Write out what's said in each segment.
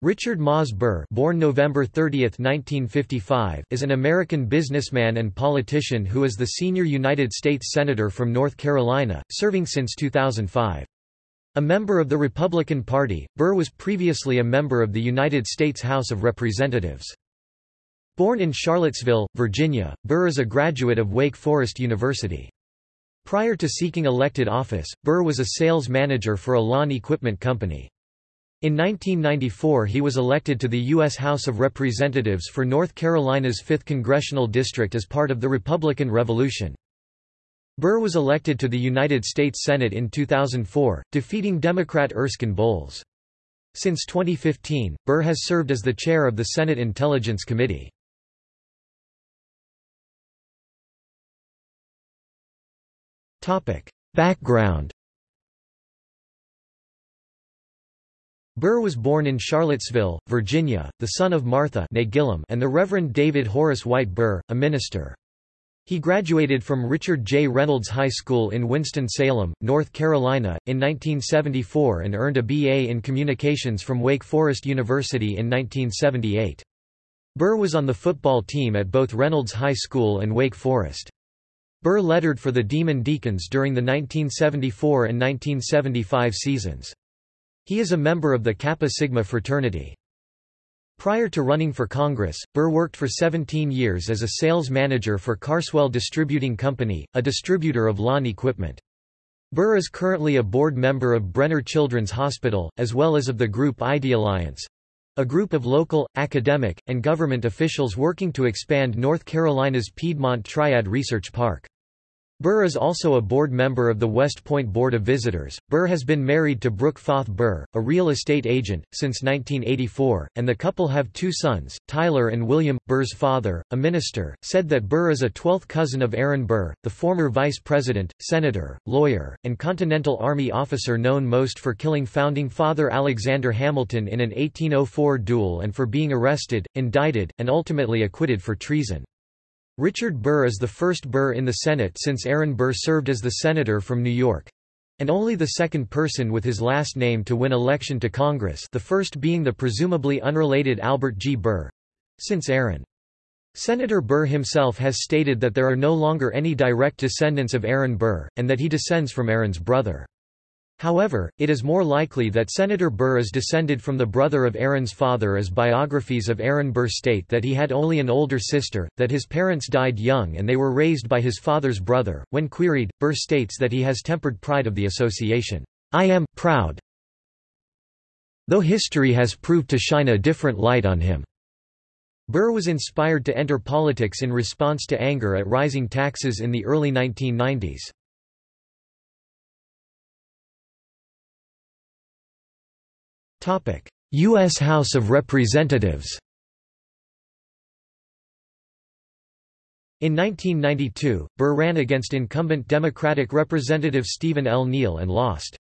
Richard Mauze Burr born November 30, 1955, is an American businessman and politician who is the senior United States Senator from North Carolina, serving since 2005. A member of the Republican Party, Burr was previously a member of the United States House of Representatives. Born in Charlottesville, Virginia, Burr is a graduate of Wake Forest University. Prior to seeking elected office, Burr was a sales manager for a lawn equipment company. In 1994 he was elected to the U.S. House of Representatives for North Carolina's 5th Congressional District as part of the Republican Revolution. Burr was elected to the United States Senate in 2004, defeating Democrat Erskine Bowles. Since 2015, Burr has served as the chair of the Senate Intelligence Committee. Background Burr was born in Charlottesville, Virginia, the son of Martha and the Reverend David Horace White Burr, a minister. He graduated from Richard J. Reynolds High School in Winston-Salem, North Carolina, in 1974 and earned a B.A. in Communications from Wake Forest University in 1978. Burr was on the football team at both Reynolds High School and Wake Forest. Burr lettered for the Demon Deacons during the 1974 and 1975 seasons. He is a member of the Kappa Sigma fraternity. Prior to running for Congress, Burr worked for 17 years as a sales manager for Carswell Distributing Company, a distributor of lawn equipment. Burr is currently a board member of Brenner Children's Hospital, as well as of the group ID Alliance, a group of local, academic, and government officials working to expand North Carolina's Piedmont Triad Research Park. Burr is also a board member of the West Point Board of Visitors. Burr has been married to Brooke Foth Burr, a real estate agent, since 1984, and the couple have two sons, Tyler and William. Burr's father, a minister, said that Burr is a 12th cousin of Aaron Burr, the former vice president, senator, lawyer, and Continental Army officer known most for killing founding father Alexander Hamilton in an 1804 duel and for being arrested, indicted, and ultimately acquitted for treason. Richard Burr is the first Burr in the Senate since Aaron Burr served as the senator from New York and only the second person with his last name to win election to Congress the first being the presumably unrelated Albert G. Burr since Aaron. Senator Burr himself has stated that there are no longer any direct descendants of Aaron Burr, and that he descends from Aaron's brother. However, it is more likely that Senator Burr is descended from the brother of Aaron's father as biographies of Aaron Burr state that he had only an older sister, that his parents died young and they were raised by his father's brother. When queried, Burr states that he has tempered pride of the association. I am proud, though history has proved to shine a different light on him. Burr was inspired to enter politics in response to anger at rising taxes in the early 1990s. U.S. House of Representatives In 1992, Burr ran against incumbent Democratic Representative Stephen L. Neal and lost.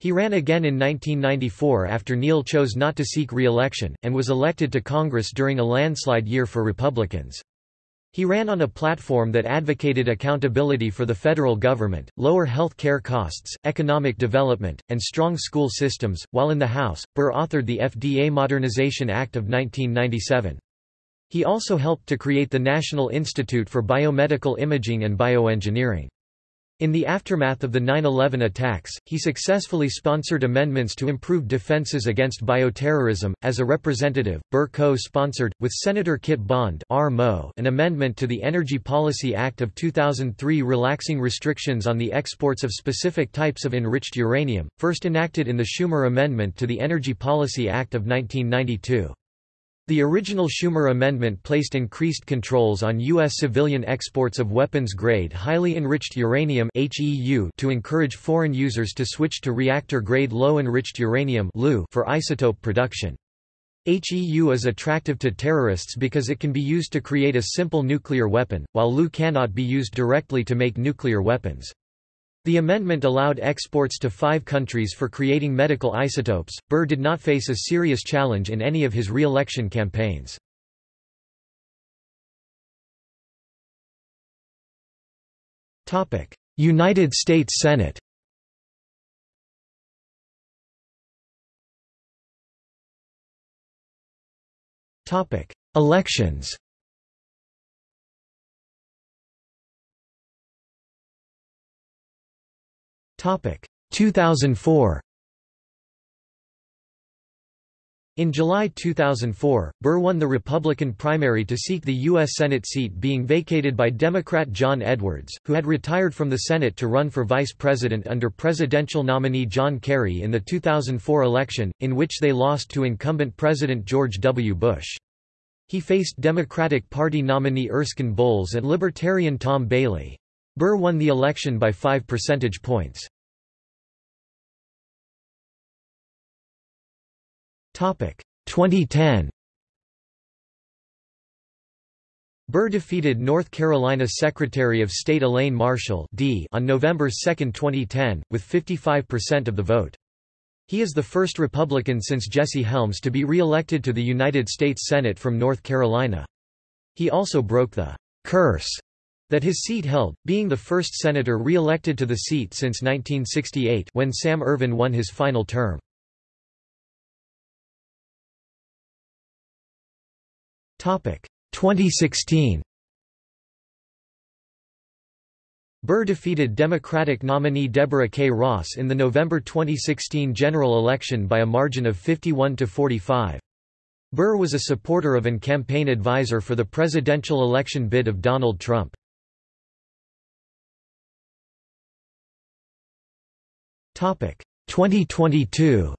He ran again in 1994 after Neal chose not to seek re-election, and was elected to Congress during a landslide year for Republicans. He ran on a platform that advocated accountability for the federal government, lower health care costs, economic development, and strong school systems. While in the House, Burr authored the FDA Modernization Act of 1997. He also helped to create the National Institute for Biomedical Imaging and Bioengineering. In the aftermath of the 9-11 attacks, he successfully sponsored amendments to improve defenses against bioterrorism. As a representative, Burr co-sponsored, with Senator Kit Bond an amendment to the Energy Policy Act of 2003 relaxing restrictions on the exports of specific types of enriched uranium, first enacted in the Schumer Amendment to the Energy Policy Act of 1992. The original Schumer amendment placed increased controls on U.S. civilian exports of weapons-grade highly enriched uranium to encourage foreign users to switch to reactor-grade low-enriched uranium for isotope production. HEU is attractive to terrorists because it can be used to create a simple nuclear weapon, while LEU cannot be used directly to make nuclear weapons. The amendment allowed exports to five countries for creating medical isotopes. Burr did not face a serious challenge in any of his re-election campaigns. United States Senate Elections 2004 In July 2004, Burr won the Republican primary to seek the U.S. Senate seat being vacated by Democrat John Edwards, who had retired from the Senate to run for vice president under presidential nominee John Kerry in the 2004 election, in which they lost to incumbent President George W. Bush. He faced Democratic Party nominee Erskine Bowles and Libertarian Tom Bailey. Burr won the election by 5 percentage points. 2010 Burr defeated North Carolina Secretary of State Elaine Marshall D on November 2, 2010, with 55% of the vote. He is the first Republican since Jesse Helms to be re-elected to the United States Senate from North Carolina. He also broke the curse that his seat held, being the first senator re-elected to the seat since 1968 when Sam Ervin won his final term. 2016 Burr defeated Democratic nominee Deborah K. Ross in the November 2016 general election by a margin of 51 to 45. Burr was a supporter of and campaign advisor for the presidential election bid of Donald Trump. Topic 2022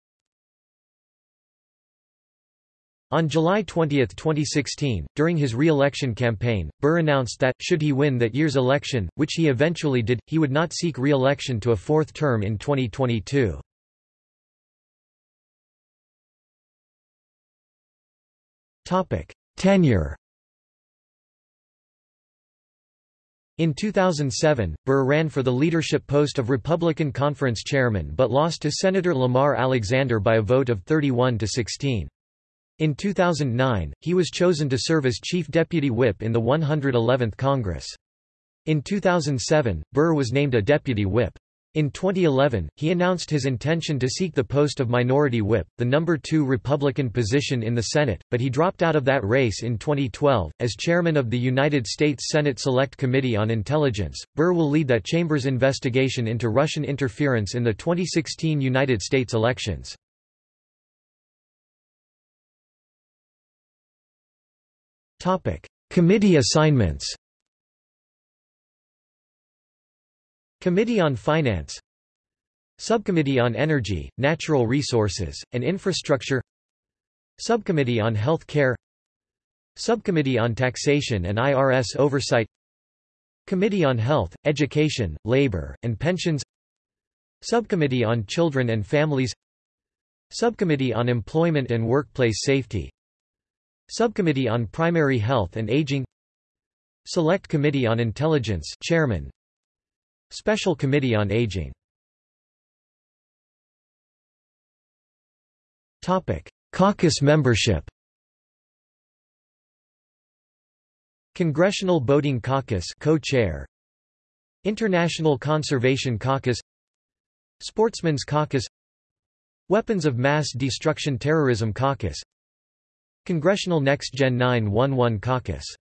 On July 20, 2016, during his re-election campaign, Burr announced that, should he win that year's election, which he eventually did, he would not seek re-election to a fourth term in 2022. Tenure In 2007, Burr ran for the leadership post of Republican Conference Chairman but lost to Senator Lamar Alexander by a vote of 31 to 16. In 2009, he was chosen to serve as Chief Deputy Whip in the 111th Congress. In 2007, Burr was named a Deputy Whip. In 2011, he announced his intention to seek the post of Minority Whip, the number two Republican position in the Senate, but he dropped out of that race in 2012. As chairman of the United States Senate Select Committee on Intelligence, Burr will lead that chamber's investigation into Russian interference in the 2016 United States elections. Committee assignments Committee on Finance Subcommittee on Energy, Natural Resources, and Infrastructure Subcommittee on Health Care Subcommittee on Taxation and IRS Oversight Committee on Health, Education, Labor, and Pensions Subcommittee on Children and Families Subcommittee on Employment and Workplace Safety Subcommittee on Primary Health and Aging. Select Committee on Intelligence Chairman. Special Committee on Aging. Topic Caucus membership. Congressional Boating Caucus co-chair. International Conservation Caucus. Sportsmen's Caucus. Weapons of Mass Destruction Terrorism Caucus Congressional Next Gen 911 Caucus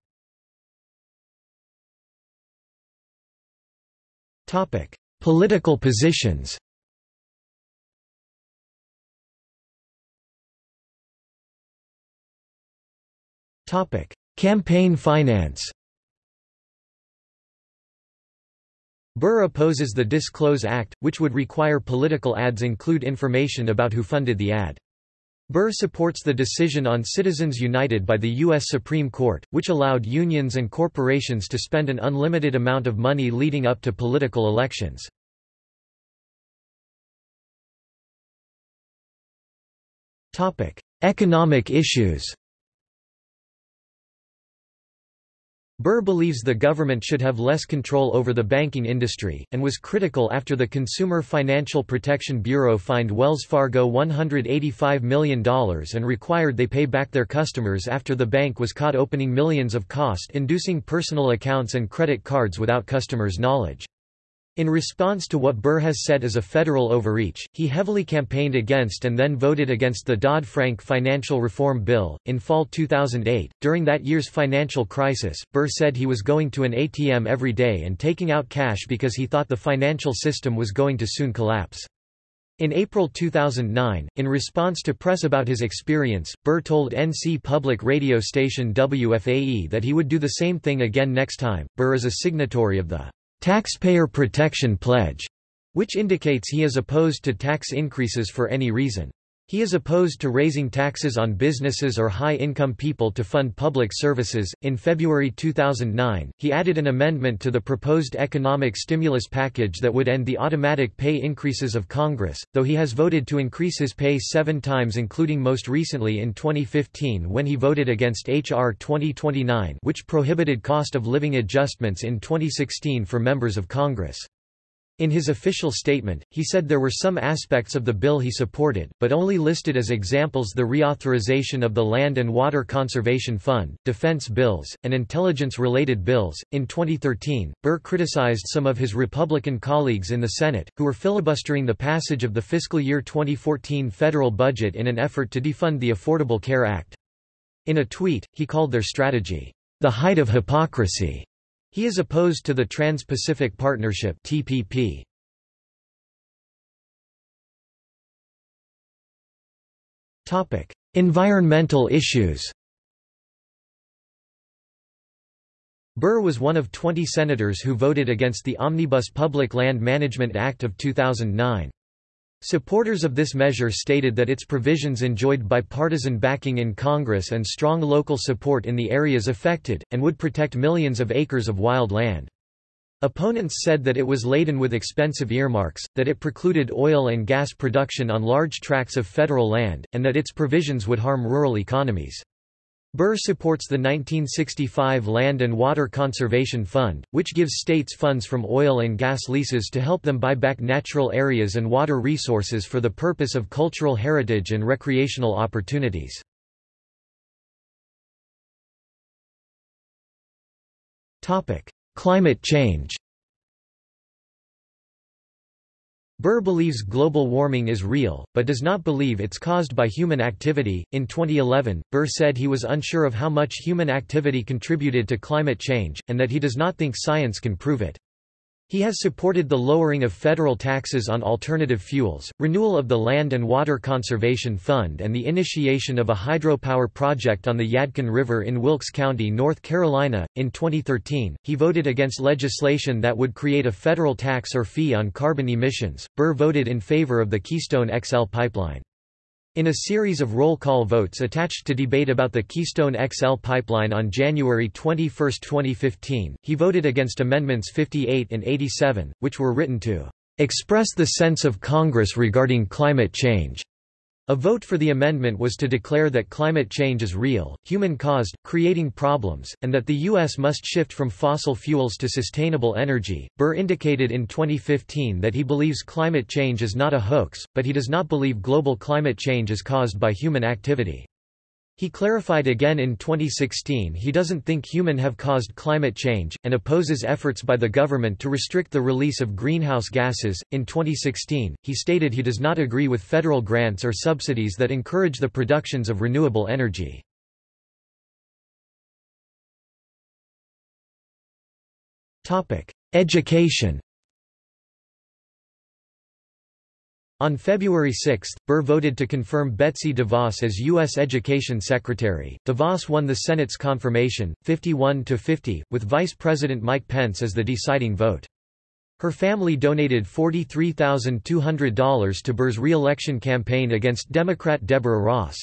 Topic: Political positions. Topic: Campaign finance. Burr opposes the Disclose Act, which would require political ads include information about who funded the ad. Burr supports the decision on Citizens United by the U.S. Supreme Court, which allowed unions and corporations to spend an unlimited amount of money leading up to political elections. Economic issues Burr believes the government should have less control over the banking industry, and was critical after the Consumer Financial Protection Bureau fined Wells Fargo $185 million and required they pay back their customers after the bank was caught opening millions of cost-inducing personal accounts and credit cards without customers' knowledge. In response to what Burr has said as a federal overreach, he heavily campaigned against and then voted against the Dodd-Frank financial reform bill. In fall 2008, during that year's financial crisis, Burr said he was going to an ATM every day and taking out cash because he thought the financial system was going to soon collapse. In April 2009, in response to press about his experience, Burr told NC public radio station WFAE that he would do the same thing again next time. Burr is a signatory of the Taxpayer Protection Pledge, which indicates he is opposed to tax increases for any reason. He is opposed to raising taxes on businesses or high income people to fund public services. In February 2009, he added an amendment to the proposed economic stimulus package that would end the automatic pay increases of Congress, though he has voted to increase his pay seven times, including most recently in 2015 when he voted against H.R. 2029, which prohibited cost of living adjustments in 2016 for members of Congress. In his official statement, he said there were some aspects of the bill he supported, but only listed as examples the reauthorization of the Land and Water Conservation Fund, defense bills, and intelligence-related bills. In 2013, Burr criticized some of his Republican colleagues in the Senate, who were filibustering the passage of the fiscal year 2014 federal budget in an effort to defund the Affordable Care Act. In a tweet, he called their strategy, the height of hypocrisy. He is opposed to the Trans-Pacific Partnership (TPP). Topic: Environmental issues. Burr was one of 20 senators who voted against the Omnibus Public Land Management Act of 2009. Supporters of this measure stated that its provisions enjoyed bipartisan backing in Congress and strong local support in the areas affected, and would protect millions of acres of wild land. Opponents said that it was laden with expensive earmarks, that it precluded oil and gas production on large tracts of federal land, and that its provisions would harm rural economies. Burr supports the 1965 Land and Water Conservation Fund, which gives states funds from oil and gas leases to help them buy back natural areas and water resources for the purpose of cultural heritage and recreational opportunities. Climate change Burr believes global warming is real, but does not believe it's caused by human activity. In 2011, Burr said he was unsure of how much human activity contributed to climate change, and that he does not think science can prove it. He has supported the lowering of federal taxes on alternative fuels, renewal of the Land and Water Conservation Fund and the initiation of a hydropower project on the Yadkin River in Wilkes County, North Carolina. In 2013, he voted against legislation that would create a federal tax or fee on carbon emissions. Burr voted in favor of the Keystone XL pipeline. In a series of roll call votes attached to debate about the Keystone XL pipeline on January 21, 2015, he voted against Amendments 58 and 87, which were written to express the sense of Congress regarding climate change. A vote for the amendment was to declare that climate change is real, human-caused, creating problems, and that the U.S. must shift from fossil fuels to sustainable energy. Burr indicated in 2015 that he believes climate change is not a hoax, but he does not believe global climate change is caused by human activity. He clarified again in 2016 he doesn't think human have caused climate change, and opposes efforts by the government to restrict the release of greenhouse gases. In 2016, he stated he does not agree with federal grants or subsidies that encourage the productions of renewable energy. Education On February 6, Burr voted to confirm Betsy DeVos as U.S. Education Secretary. DeVos won the Senate's confirmation, 51 to 50, with Vice President Mike Pence as the deciding vote. Her family donated $43,200 to Burr's re-election campaign against Democrat Deborah Ross.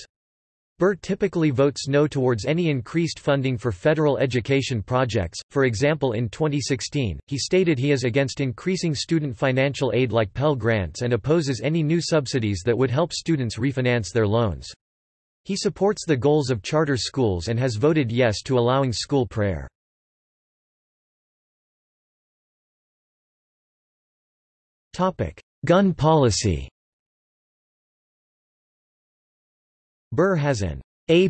Burr typically votes no towards any increased funding for federal education projects, for example in 2016, he stated he is against increasing student financial aid like Pell Grants and opposes any new subsidies that would help students refinance their loans. He supports the goals of charter schools and has voted yes to allowing school prayer. Gun policy Burr has an A+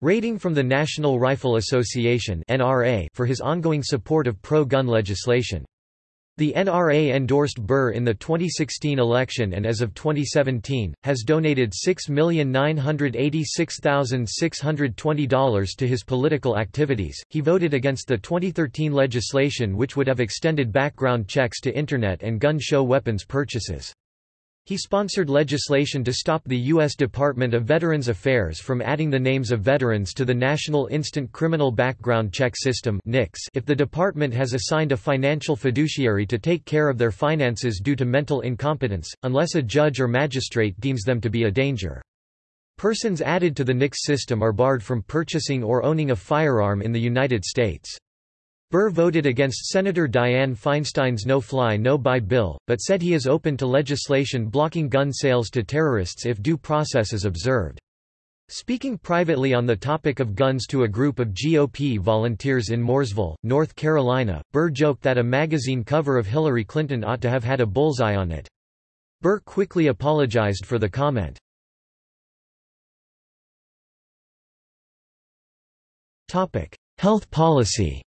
rating from the National Rifle Association (NRA) for his ongoing support of pro-gun legislation. The NRA endorsed Burr in the 2016 election and as of 2017, has donated $6,986,620 to his political activities. He voted against the 2013 legislation which would have extended background checks to Internet and gun show weapons purchases. He sponsored legislation to stop the U.S. Department of Veterans Affairs from adding the names of veterans to the National Instant Criminal Background Check System if the department has assigned a financial fiduciary to take care of their finances due to mental incompetence, unless a judge or magistrate deems them to be a danger. Persons added to the NICS system are barred from purchasing or owning a firearm in the United States. Burr voted against Senator Dianne Feinstein's No-Fly No-Buy bill, but said he is open to legislation blocking gun sales to terrorists if due process is observed. Speaking privately on the topic of guns to a group of GOP volunteers in Mooresville, North Carolina, Burr joked that a magazine cover of Hillary Clinton ought to have had a bullseye on it. Burr quickly apologized for the comment. Health policy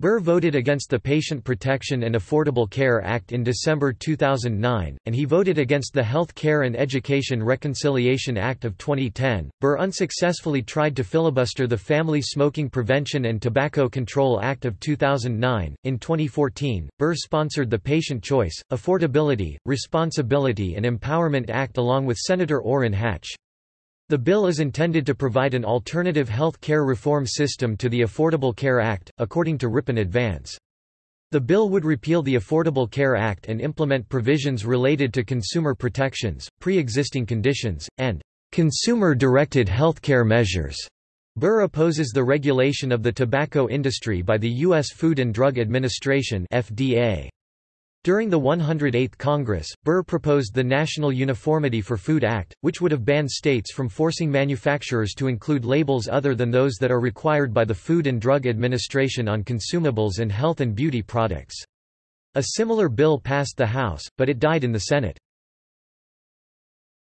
Burr voted against the Patient Protection and Affordable Care Act in December 2009, and he voted against the Health Care and Education Reconciliation Act of 2010. Burr unsuccessfully tried to filibuster the Family Smoking Prevention and Tobacco Control Act of 2009. In 2014, Burr sponsored the Patient Choice, Affordability, Responsibility and Empowerment Act along with Senator Orrin Hatch. The bill is intended to provide an alternative health care reform system to the Affordable Care Act, according to Ripon Advance. The bill would repeal the Affordable Care Act and implement provisions related to consumer protections, pre-existing conditions, and consumer-directed healthcare measures. Burr opposes the regulation of the tobacco industry by the U.S. Food and Drug Administration FDA. During the 108th Congress, Burr proposed the National Uniformity for Food Act, which would have banned states from forcing manufacturers to include labels other than those that are required by the Food and Drug Administration on consumables and health and beauty products. A similar bill passed the House, but it died in the Senate.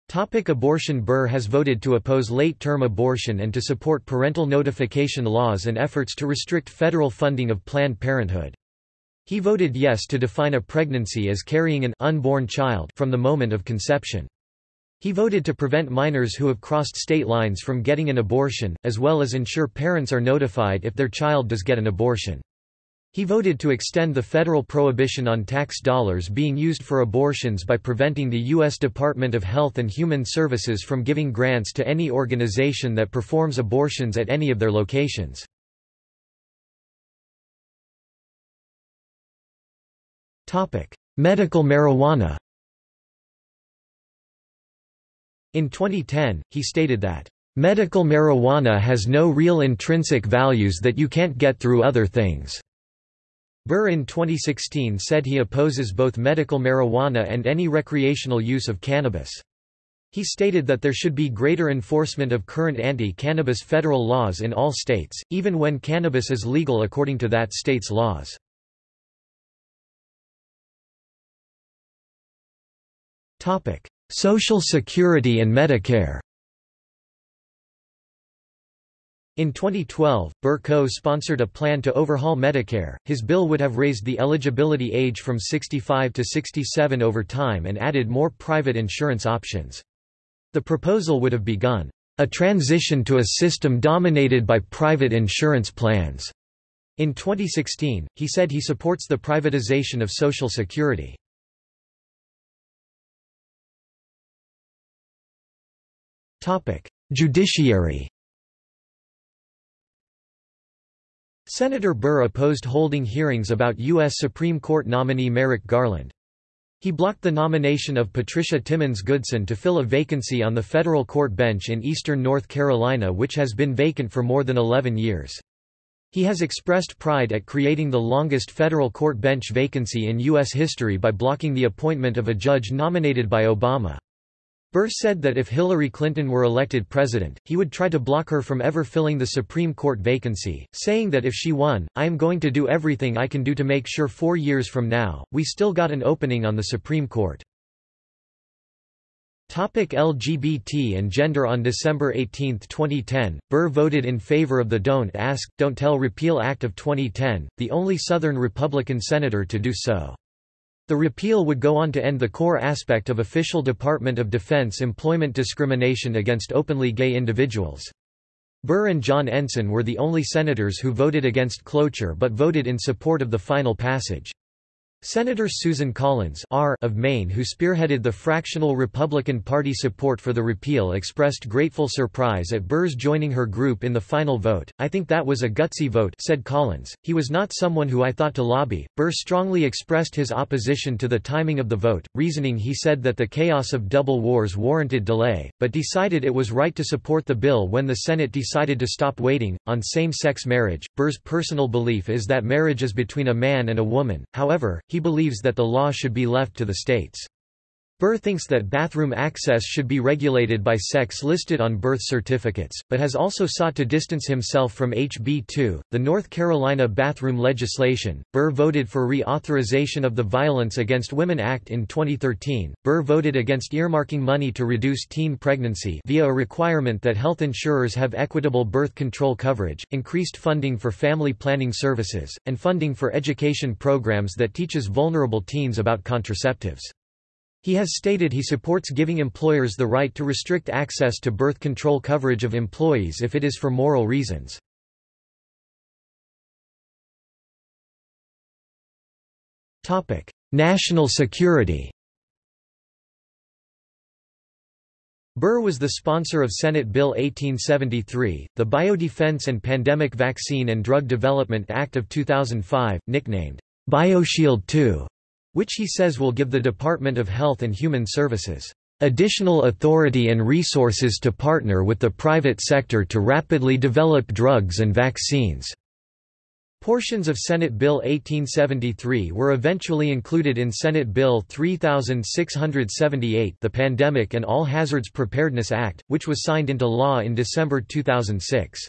Topic abortion Burr has voted to oppose late-term abortion and to support parental notification laws and efforts to restrict federal funding of Planned Parenthood. He voted yes to define a pregnancy as carrying an unborn child from the moment of conception. He voted to prevent minors who have crossed state lines from getting an abortion, as well as ensure parents are notified if their child does get an abortion. He voted to extend the federal prohibition on tax dollars being used for abortions by preventing the U.S. Department of Health and Human Services from giving grants to any organization that performs abortions at any of their locations. Medical marijuana In 2010, he stated that, "...medical marijuana has no real intrinsic values that you can't get through other things." Burr in 2016 said he opposes both medical marijuana and any recreational use of cannabis. He stated that there should be greater enforcement of current anti-cannabis federal laws in all states, even when cannabis is legal according to that state's laws. Social Security and Medicare In 2012, Burr co-sponsored a plan to overhaul Medicare. His bill would have raised the eligibility age from 65 to 67 over time and added more private insurance options. The proposal would have begun a transition to a system dominated by private insurance plans. In 2016, he said he supports the privatization of Social Security. Judiciary Senator Burr opposed holding hearings about U.S. Supreme Court nominee Merrick Garland. He blocked the nomination of Patricia Timmons Goodson to fill a vacancy on the federal court bench in eastern North Carolina which has been vacant for more than 11 years. He has expressed pride at creating the longest federal court bench vacancy in U.S. history by blocking the appointment of a judge nominated by Obama. Burr said that if Hillary Clinton were elected president, he would try to block her from ever filling the Supreme Court vacancy, saying that if she won, I am going to do everything I can do to make sure four years from now, we still got an opening on the Supreme Court. Topic LGBT and gender On December 18, 2010, Burr voted in favor of the Don't Ask, Don't Tell Repeal Act of 2010, the only Southern Republican senator to do so. The repeal would go on to end the core aspect of official Department of Defense employment discrimination against openly gay individuals. Burr and John Ensign were the only senators who voted against cloture but voted in support of the final passage. Senator Susan Collins R. of Maine who spearheaded the fractional Republican Party support for the repeal expressed grateful surprise at Burr's joining her group in the final vote. I think that was a gutsy vote said Collins. He was not someone who I thought to lobby. Burr strongly expressed his opposition to the timing of the vote, reasoning he said that the chaos of double wars warranted delay, but decided it was right to support the bill when the Senate decided to stop waiting. On same-sex marriage, Burr's personal belief is that marriage is between a man and a woman, however, he he believes that the law should be left to the states. Burr thinks that bathroom access should be regulated by sex listed on birth certificates, but has also sought to distance himself from HB 2, the North Carolina bathroom legislation. Burr voted for reauthorization of the Violence Against Women Act in 2013. Burr voted against earmarking money to reduce teen pregnancy via a requirement that health insurers have equitable birth control coverage, increased funding for family planning services, and funding for education programs that teaches vulnerable teens about contraceptives. He has stated he supports giving employers the right to restrict access to birth control coverage of employees if it is for moral reasons. National security Burr was the sponsor of Senate Bill 1873, the Biodefense and Pandemic Vaccine and Drug Development Act of 2005, nicknamed BioShield II which he says will give the Department of Health and Human Services additional authority and resources to partner with the private sector to rapidly develop drugs and vaccines. Portions of Senate Bill 1873 were eventually included in Senate Bill 3678 the Pandemic and All Hazards Preparedness Act, which was signed into law in December 2006.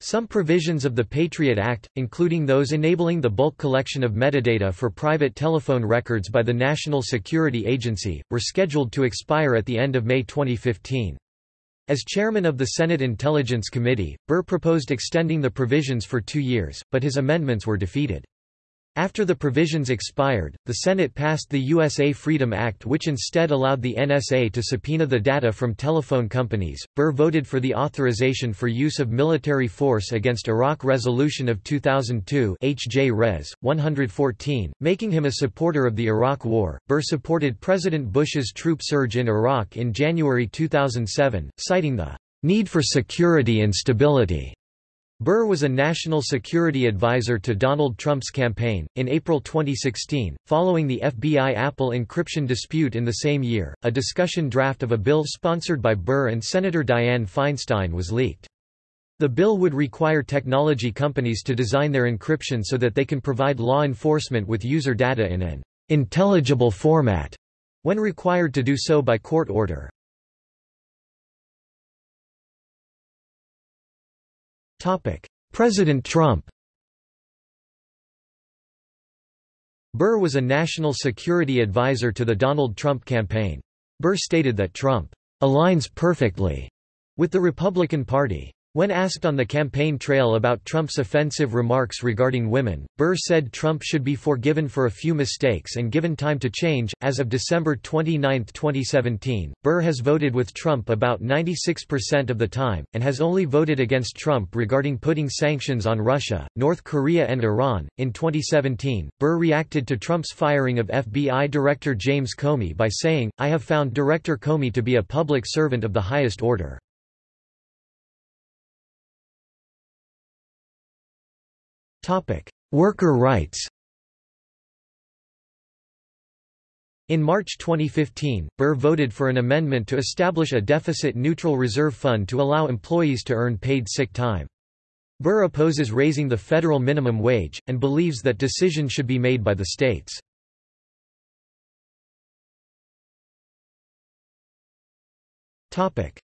Some provisions of the Patriot Act, including those enabling the bulk collection of metadata for private telephone records by the National Security Agency, were scheduled to expire at the end of May 2015. As chairman of the Senate Intelligence Committee, Burr proposed extending the provisions for two years, but his amendments were defeated. After the provisions expired, the Senate passed the USA Freedom Act which instead allowed the NSA to subpoena the data from telephone companies. Burr voted for the authorization for use of military force against Iraq Resolution of 2002 HJ Res. 114, making him a supporter of the Iraq War. Burr supported President Bush's troop surge in Iraq in January 2007, citing the need for security and stability Burr was a national security advisor to Donald Trump's campaign. In April 2016, following the FBI Apple encryption dispute in the same year, a discussion draft of a bill sponsored by Burr and Senator Dianne Feinstein was leaked. The bill would require technology companies to design their encryption so that they can provide law enforcement with user data in an intelligible format when required to do so by court order. President Trump Burr was a national security advisor to the Donald Trump campaign. Burr stated that Trump aligns perfectly with the Republican Party. When asked on the campaign trail about Trump's offensive remarks regarding women, Burr said Trump should be forgiven for a few mistakes and given time to change. As of December 29, 2017, Burr has voted with Trump about 96% of the time, and has only voted against Trump regarding putting sanctions on Russia, North Korea, and Iran. In 2017, Burr reacted to Trump's firing of FBI Director James Comey by saying, I have found Director Comey to be a public servant of the highest order. Worker rights In March 2015, Burr voted for an amendment to establish a deficit-neutral reserve fund to allow employees to earn paid sick time. Burr opposes raising the federal minimum wage, and believes that decisions should be made by the states.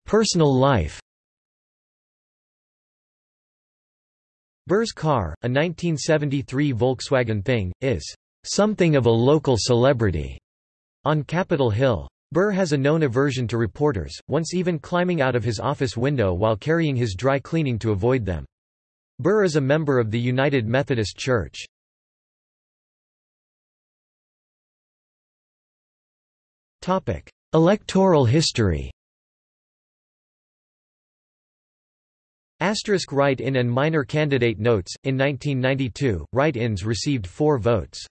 Personal life Burr's car, a 1973 Volkswagen Thing, is something of a local celebrity on Capitol Hill. Burr has a known aversion to reporters, once even climbing out of his office window while carrying his dry cleaning to avoid them. Burr is a member of the United Methodist Church. Electoral history Asterisk write-in and minor candidate notes. In 1992, write-ins received 4 votes.